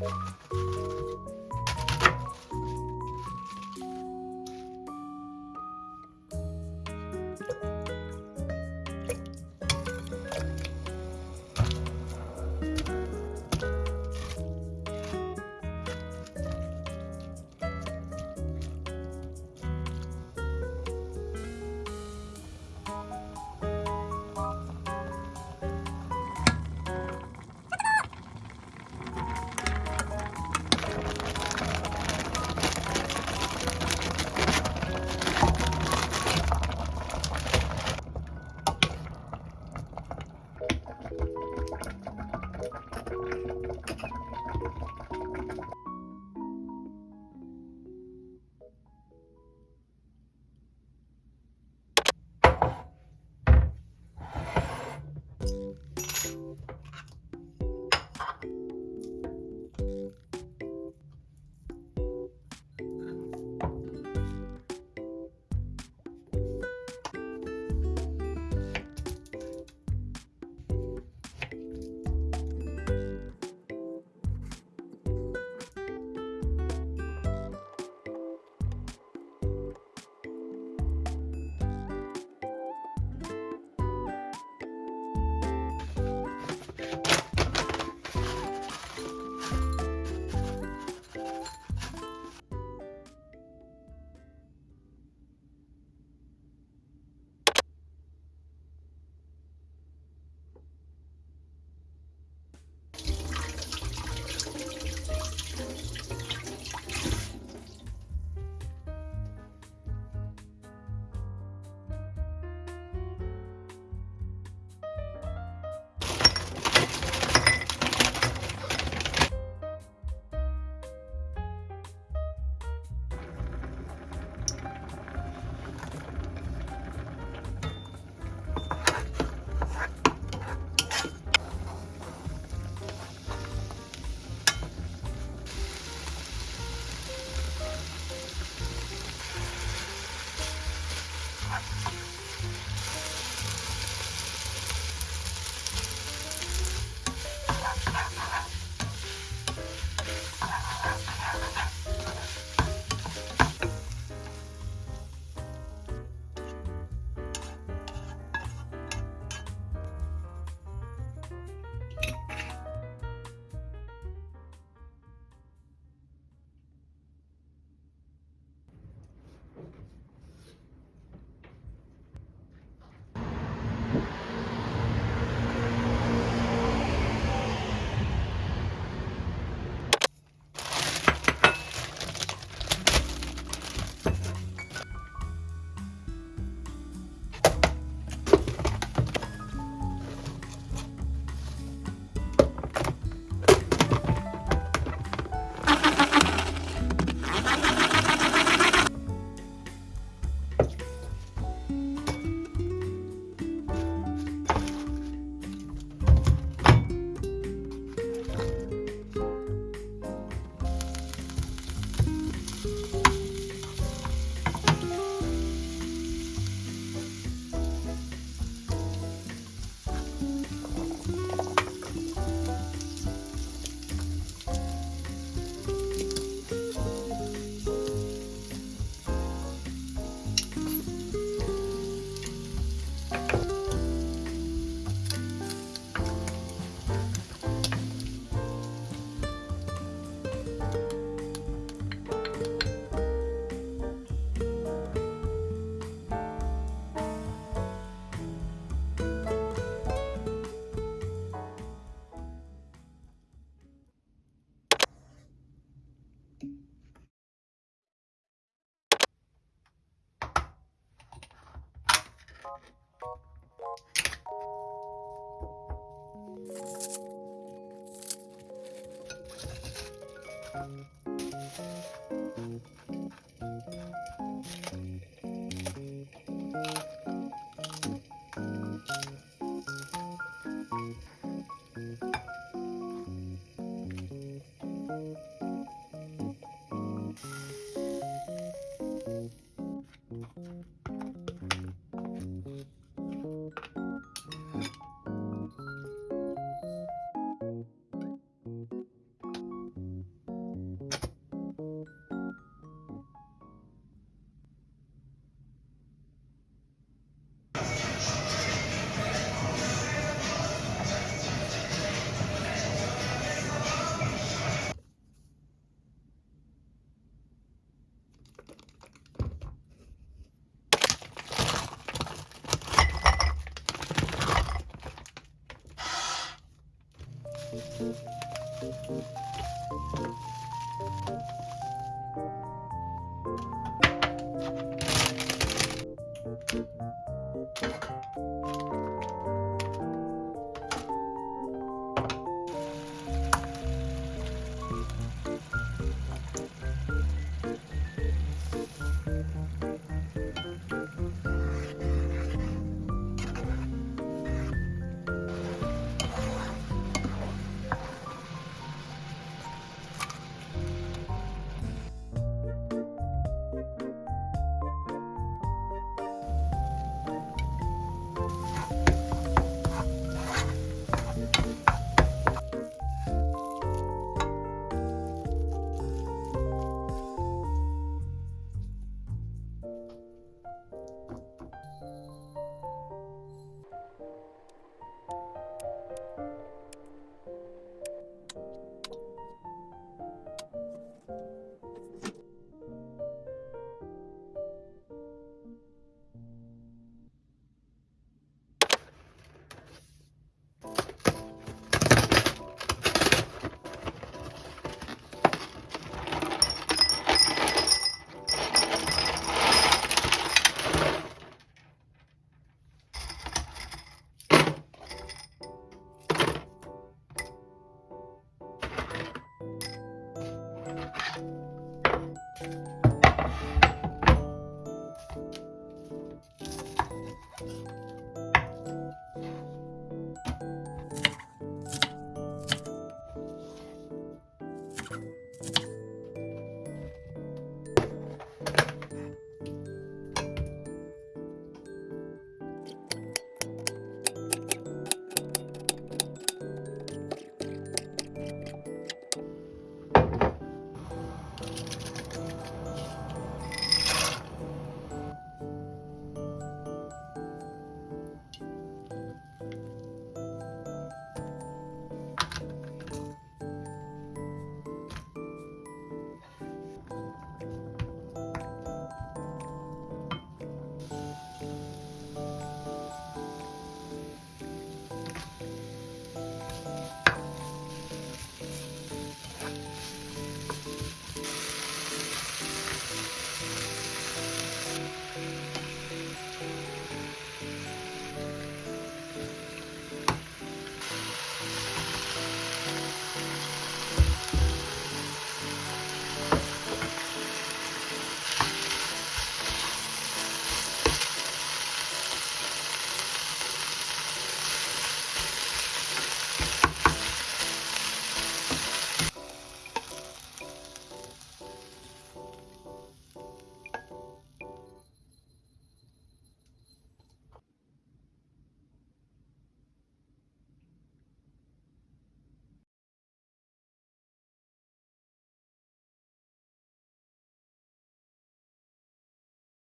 you